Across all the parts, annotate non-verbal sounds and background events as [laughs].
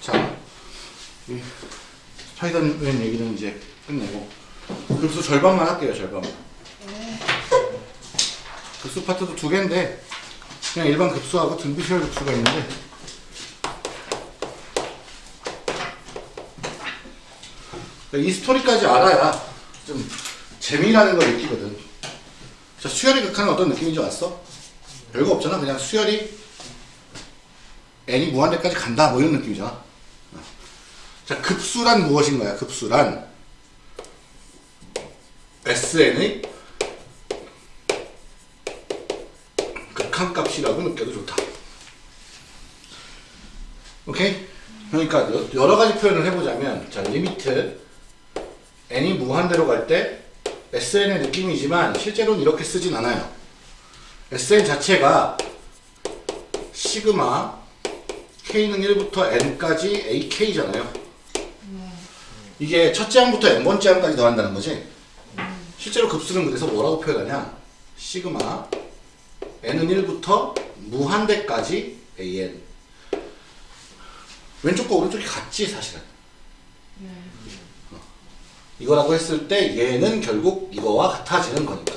자, 이 스파이더맨 얘기는 이제 끝내고 급수 절반만 할게요, 절반만. 급수 파트도 두 개인데 그냥 일반 급수하고 등비시얼 급수가 있는데 이 스토리까지 알아야 좀 재미라는 걸 느끼거든. 자, 수열이 극한은 어떤 느낌인지 왔어? 별거 없잖아. 그냥 수열이 n이 무한대까지 간다. 뭐 이런 느낌이잖아. 자, 급수란 무엇인가요? 급수란 sn의 극한값이라고 느껴도 좋다. 오케이? 그러니까 여- 여러 가지 표현을 해보자면 자, limit n이 무한대로 갈 때 sn의 느낌이지만 실제로는 이렇게 쓰진 않아요. sn 자체가 시그마 k는 1부터 n까지 ak잖아요. 이게 첫째 항부터 n번째 항까지 더한다는 거지. 실제로 급수는 그래서 뭐라고 표현하냐? 시그마 n은 1부터 무한대까지 an. 왼쪽과 오른쪽이 같지 사실은. 어. 이거라고 했을 때 얘는 결국 이거와 같아지는 거니까.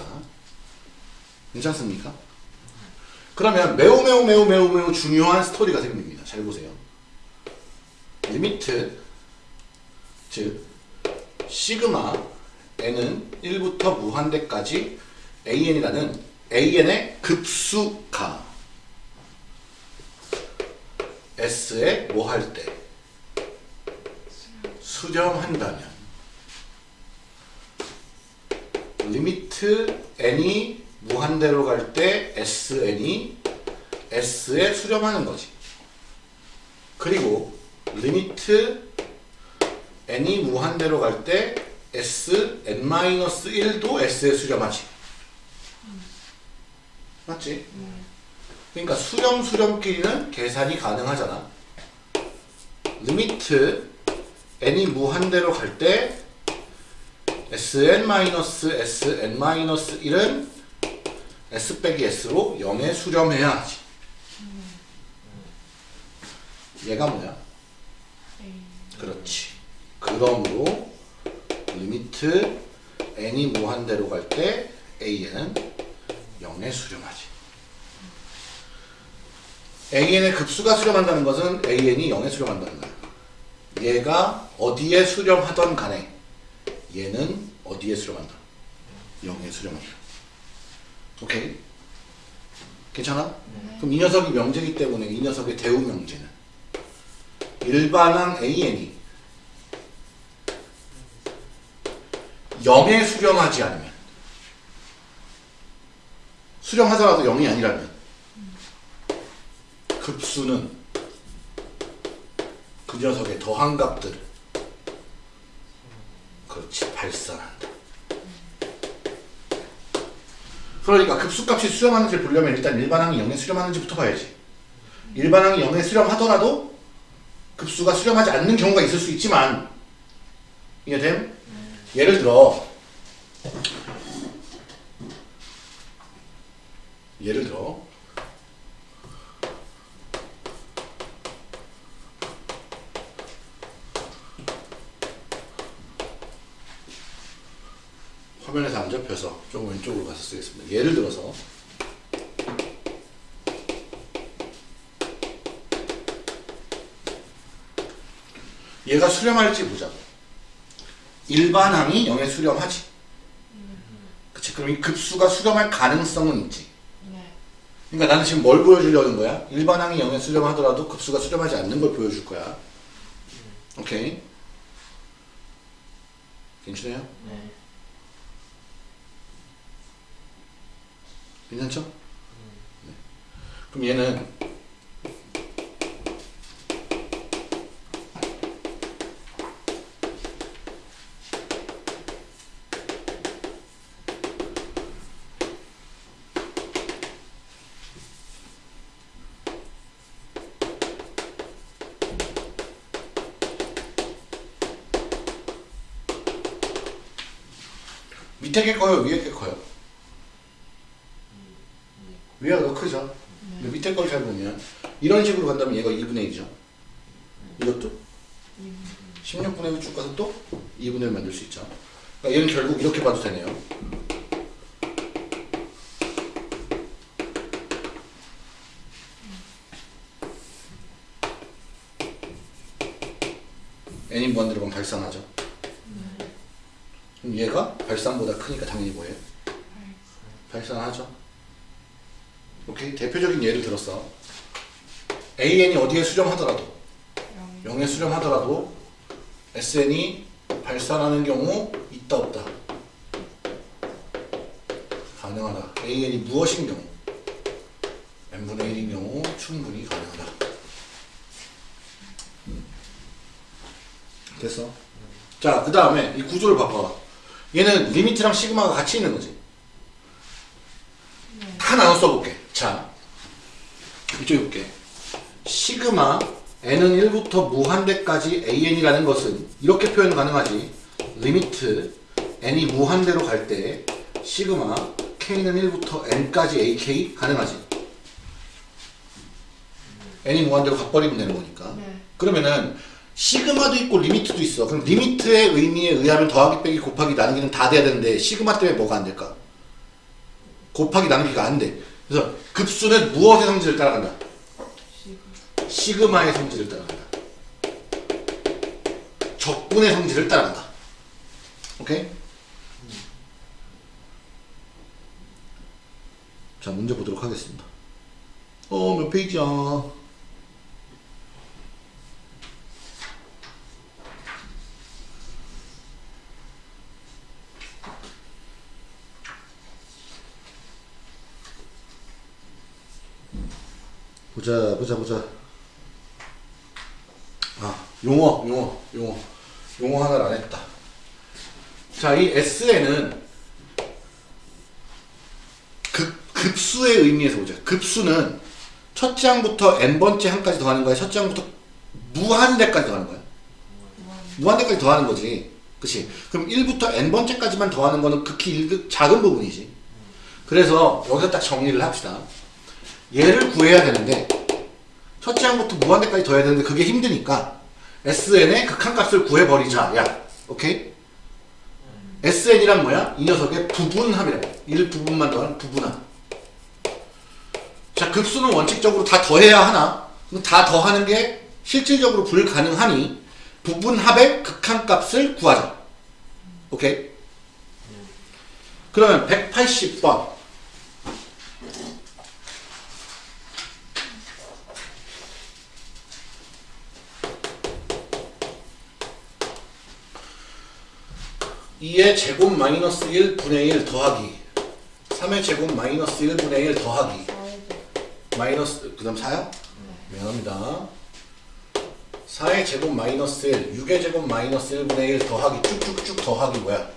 괜찮습니까? 그러면 매우 매우 매우 매우 매우 중요한 스토리가 생깁니다. 잘 보세요. limit 즉 시그마 n은 1부터 무한대까지 an이라는 an의 급수가 s에 뭐 할 때 수렴한다면 limit n이 무한대로 갈 때 sn이 s에 수렴하는 거지. 그리고 limit n이 무한대로 갈 때 s n-1도 s에 수렴하지. 맞지? 그러니까 수렴 수렴끼리는 계산이 가능하잖아. limit n이 무한대로 갈 때 sn-sn-1은 s 빼기 s로 0에 수렴해야 하지. 얘가 뭐야? 그렇지. 그러므로 limit n이 무한대로 갈 때 an은 0에 수렴하지. an의 급수가 수렴한다는 것은 an이 0에 수렴한다는 거야. 얘가 어디에 수렴하던 간에 얘는 어디에 수렴한다? 0에 수렴한다. 오케이? 괜찮아? 그럼 이 녀석이 명제이기 때문에 이 녀석의 대우 명제는 일반항 an이 0에 수렴하지 않으면 수렴하더라도 0이 아니라면 급수는 그 녀석의 더한 값들을 그렇지 발산한다. 그러니까 급수값이 수렴하는지를 보려면 일단 일반항이 0에 수렴하는지부터 봐야지. 일반항이 0에 수렴하더라도 급수가 수렴하지 않는 경우가 있을 수 있지만 이해됨? 예를 들어 예를 들어 화면에서 안 잡혀서 좀 왼쪽으로 가서 쓰겠습니다. 예를 들어서 얘가 수렴할지 보자. 일반항이 0에 수렴하지. 그치? 그럼 이 급수가 수렴할 가능성은 있지. 그러니까 나는 지금 뭘 보여주려는 거야? 일반항이 0에 수렴하더라도 급수가 수렴하지 않는 걸 보여줄 거야. 오케이? 괜찮아요? 네. 괜찮죠? 네. 그럼 얘는 밑에 게 커요? 위에 게 커요? 위가 더 크죠? 근데 밑에 걸 잘 보면 이런 식으로 간다면 얘가 2분의 1이죠. 이것도 16분의 1쭉 가서 또 2분의 1 만들 수 있죠. 그러니까 얘는 결국 이렇게 봐도 되네요. n인 무한대로 가면 발산하죠. 그럼 얘가 발산보다 크니까 당연히 뭐예요? 발산하죠. 오케이 대표적인 예를 들었어. AN이 어디에 수렴하더라도 0에 수렴하더라도 SN이 발산하는 경우 있다 없다. 가능하다. AN이 무엇인 경우 n분의 1인 경우 충분히 가능하다. 음. 됐어. 자, 그 다음에 이 구조를 바꿔. 얘는 limit이랑 시그마가 같이 있는 거지. 다 나눠. 자, 볼게. 시그마 n은 1부터 무한대까지 an이라는 것은 이렇게 표현 가능하지. limit n이 무한대로 갈 때 시그마 k는 1부터 n까지 ak 가능하지. n이 무한대로 가버리면 되는 거니까. 네. 그러면은 시그마도 있고 리미트도 있어. 그럼 리미트의 의미에 의하면 더하기 빼기 곱하기 나누기는 다 돼야 되는데 시그마 때문에 뭐가 안 될까? 곱하기 나누기가 안 돼. 그래서 급수는 무엇의 성질을 따라간다? 시그. 시그마의 성질을 따라간다. 적분의 성질을 따라간다. 오케이? 자, 문제 보도록 하겠습니다. 어, 몇 페이지야? 보자, 보자, 보자. 아, 용어, 용어, 용어. 용어 하나를 안 했다. 자, 이 SN은 급, 급수의 의미에서 보자. 급수는 첫째 항부터 n번째 항까지 더하는 거야? 첫째 항부터 무한대까지 더하는 거야? 무한대까지 더하는 거지. 그치? 그럼 1부터 n번째까지만 더하는 거는 극히 작은 부분이지. 그래서 여기서 딱 정리를 합시다. 얘를 구해야 되는데 첫째 항부터 무한대까지 더해야 되는데 그게 힘드니까 SN의 극한값을 구해버리자. 야, 오케이? SN이란 뭐야? 이 녀석의 부분합이라고. 1부분만 더하는 부분합. 자, 급수는 원칙적으로 다 더해야 하나? 그럼 다 더하는 게 실질적으로 불가능하니 부분합의 극한값을 구하자. 오케이? 그러면 180번. 이의 제곱 마이너스 1분의 1 더하기 3의 제곱 마이너스 1분의 1 더하기 마이너스 그 다음 4요? 미안합니다 4의 제곱 마이너스 1 6의 제곱 마이너스 1분의 1 더하기 쭉쭉쭉 더하기 뭐야?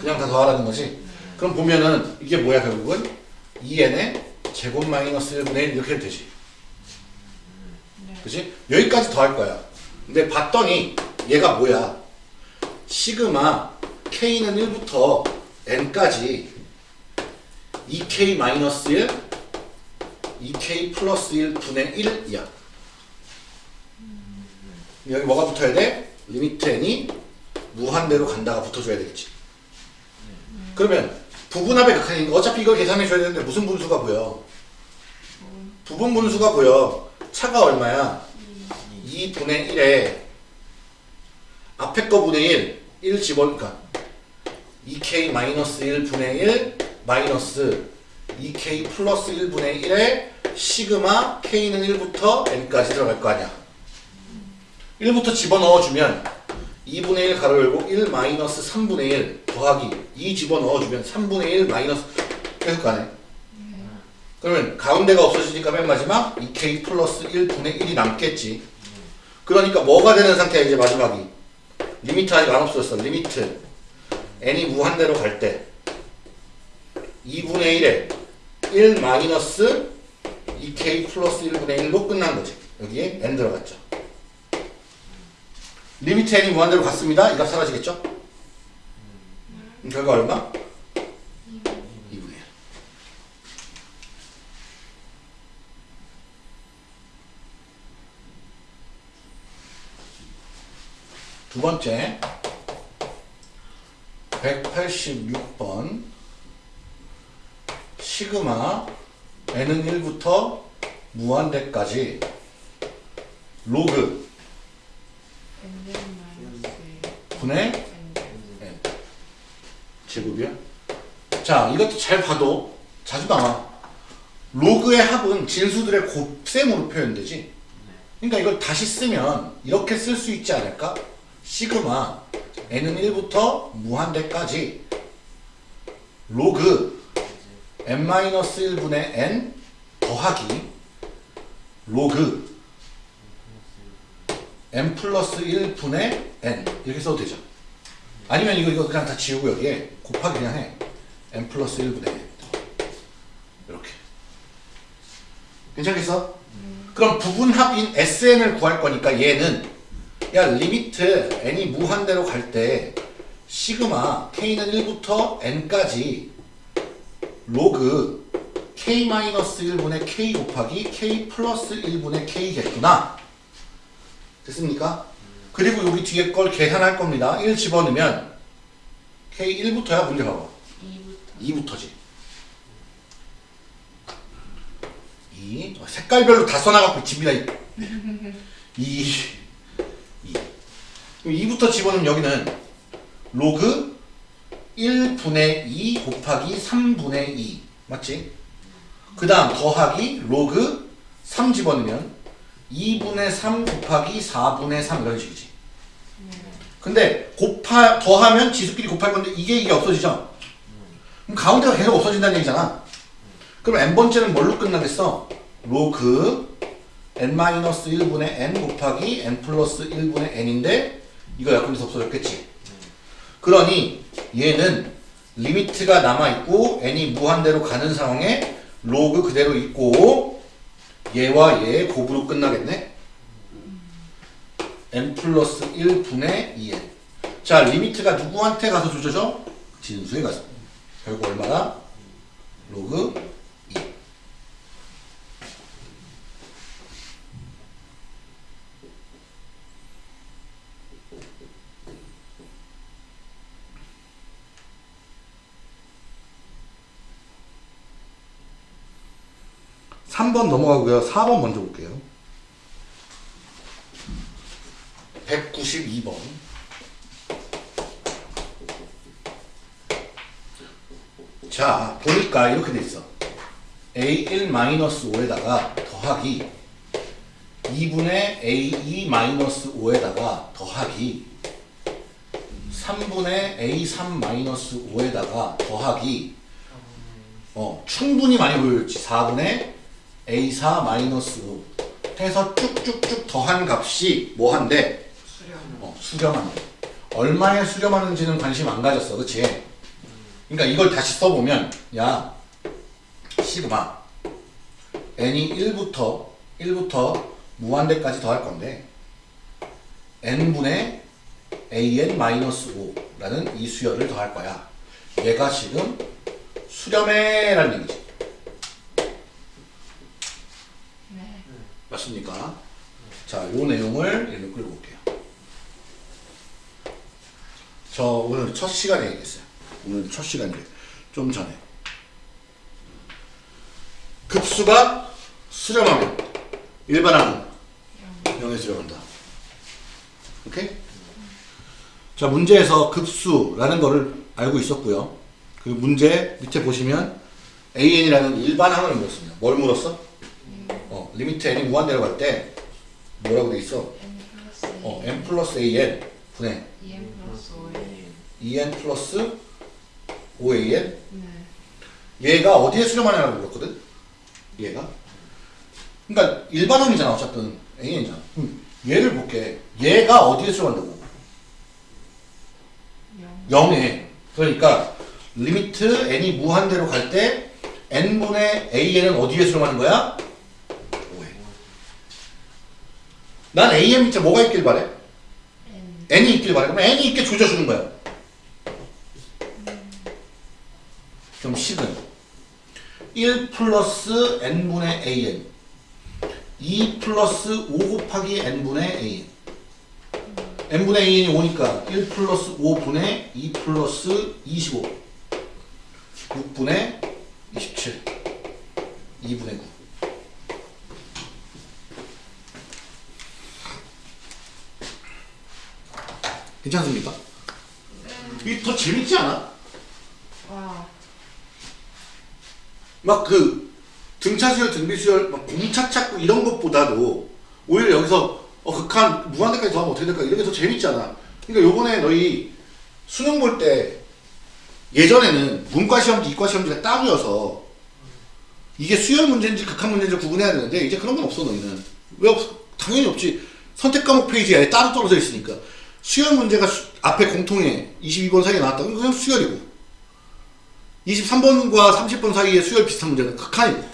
그냥 다 더하라는 거지? 그럼 보면은 이게 뭐야 결국은? 2n의 제곱 마이너스 1분의 1 이렇게 해도 되지 그치? 여기까지 더할 거야 근데 봤더니 얘가 뭐야 시그마 k는 1부터 n까지 2k 마이너스 1 2k 플러스 1 분의 1이야 여기 뭐가 붙어야 돼? limit n이 무한대로 간다가 붙어줘야 되겠지 그러면 부분합의 극한이니까 어차피 이걸 계산해 줘야 되는데 무슨 분수가 보여? 부분 분수가 보여 차가 얼마야? 2분의 1에 앞에 거 분의 1, 1 집어넣으니까 2k 마이너스 1분의 1 마이너스 2k 플러스 1분의 1에 시그마 k는 1부터 n까지 들어갈 거 아니야. 1부터 집어넣어주면 2분의 1 가로 열고 1 마이너스 3분의 1 더하기 2 집어넣어주면 3분의 1 마이너스 계속 가네. 그러면 가운데가 없어지니까 맨 마지막 2k 플러스 1분의 1이 남겠지. 그러니까 뭐가 되는 상태야 이제 마지막이? limit 아직 안 없어졌어. limit n이 무한대로 갈 때 2분의 1에 1 마이너스 2k 플러스 1분의 1로 끝난 거지. 여기에 n 들어갔죠. limit n이 무한대로 갔습니다. 이 값 사라지겠죠? 결과 얼마? 2분의 1. 두 번째 186번 시그마 n은 1부터 무한대까지. 로그. 분의 N n 제곱이야? 자 이것도 잘 봐도 자주 나와. 로그의 합은 진수들의 곱셈으로 표현되지? 그러니까 이걸 다시 쓰면 이렇게 쓸 수 있지 않을까? 시그마 n은 1부터 무한대까지. 로그 n-1분의 n 더하기 로그 n 플러스 1분의 n. 이렇게 써도 되죠. 아니면 이거 이거 그냥 다 지우고 여기에 곱하기 그냥 해. N 플러스 1분의 n 이렇게. 괜찮겠어? 그럼 부분합인 SN을 구할 거니까 얘는 야 limit n이 무한대로 갈 때 시그마 k는 1부터 n까지 로그 k-1분의 k 곱하기 k 플러스 1분의 k겠구나. 됐습니까? 그리고 여기 뒤에 걸 계산할 겁니다. 1 집어넣으면 k 1부터야 문제 봐봐. 2부터. 2부터지. 2 색깔별로 다 써놔갖고 집니다 2 [laughs] 2 2부터 집어넣으면 여기는 로그 1분의 2 곱하기 3분의 2 맞지? 그 다음 더하기 로그 3 집어넣으면 2분의 3 곱하기 4분의 3 이런 식이지 근데 곱하 더하면 지수끼리 곱할 건데 이게 이게 없어지죠? 그럼 가운데가 계속 없어진다는 얘기잖아. 그럼 n번째는 뭘로 끝나겠어? 로그 n-1분의 n 곱하기 n 플러스 1분의 n인데 이거 약분돼서 없어졌겠지. 그러니 얘는 limit가 남아있고 n이 무한대로 가는 상황에 로그 그대로 있고 얘와 얘의 곱으로 끝나겠네. n 플러스 1분의 2n 자 limit가 누구한테 가서 조져져? 진수에 가서 결국 얼마나? 로그 2 3번 넘어가고요. 4번 먼저 볼게요. 192번. 자, 보니까 이렇게 돼 있어. A1-5에다가 더하기 2분의 A2-5에다가 더하기 3분의 A3-5에다가 더하기 어, 충분히 많이 보여줬지. 4분의 A4-5 해서 쭉쭉쭉 더한 값이 뭐 한대? 수렴 어. 얼마에 수렴하는지는 관심 안 가졌어. 그치? 그러니까 이걸 다시 써보면 야 시그마 n이 1부터 1부터 무한대까지 더할 건데 n분의 an-5라는 이 수열을 더할 거야. 얘가 지금 수렴해라는 얘기지. 네 맞습니까? 자, 요 내용을 얘를 끌고 올게요. 저 오늘 첫 시간에 얘기했어요. 오늘 첫 시간이래. 좀 전에. 급수가 수렴하면 일반항은 0에 수렴한다. 오케이? 자, 문제에서 급수라는 거를 알고 있었고요. 그 문제 밑에 보시면 AN이라는 일반항을 물었습니다. 뭘 물었어? 어, limit n이 무한대로 갈때 뭐라고 돼 있어? 어, n 플러스 an 분의 2N 플러스 5N 2n 플러스 5an 네. 얘가 어디에 수렴하냐고 물었거든? 얘가? 그러니까 일반항이잖아 어쨌든. An이잖아. 음, 얘를 볼게. 얘가 어디에 수렴한다고? 0 0에. 그러니까 limit n이 무한대로 갈 때 n분의 an은 어디에 수렴하는 거야? 5에 난 an 밑에 뭐가 있길 바래? N. N이 있길 바래. 그럼 n이 있게 조져주는 거야. 음, 그럼 식은 1 플러스 n분의 an 2 플러스 5 곱하기 n분의 an n분의 an이 5니까 1 플러스 5분의 2 플러스 25 6분의 27 2분의 9 괜찮습니까? 이게 더 재밌지 않아? 와. 막 그 등차수열, 등비수열, 막 공차 찾고 이런 것보다도 오히려 여기서 어 극한 무한대까지 더하면 어떻게 될까 이런 게 더 재밌잖아. 그러니까 요번에 너희 수능 볼 때 예전에는 문과 시험지, 이과 시험지가 따로여서 이게 수열 문제인지 극한 문제인지 구분해야 되는데 이제 그런 건 없어 너희는 왜 없어? 당연히 없지. 선택 과목 페이지에 따로 떨어져 있으니까 수열 문제가 수- 앞에 공통에 22번 사이에 나왔다. 그럼 그냥 수열이고 23번과 30번 사이에 수열 비슷한 문제는 극한이고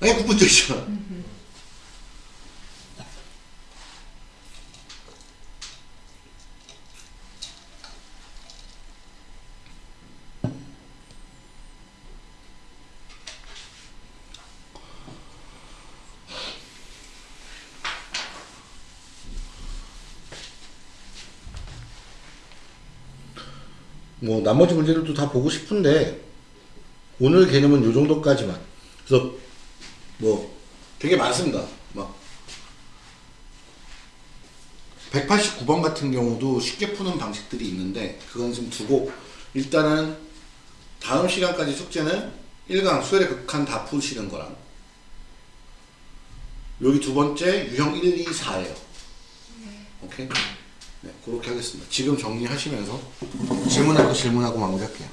아예 구분적이잖아. 뭐 나머지 문제들도 다 보고 싶은데 오늘 개념은 요 정도까지만. 그래서 뭐 되게 많습니다. 막 189번 같은 경우도 쉽게 푸는 방식들이 있는데 그건 좀 두고 일단은 다음 시간까지 숙제는 1강 수열의 극한 다 푸시는 거랑 여기 두 번째 유형 1, 2, 4예요. 오케이? 네, 그렇게 하겠습니다. 지금 정리하시면서 질문하고 질문하고 마무리할게요.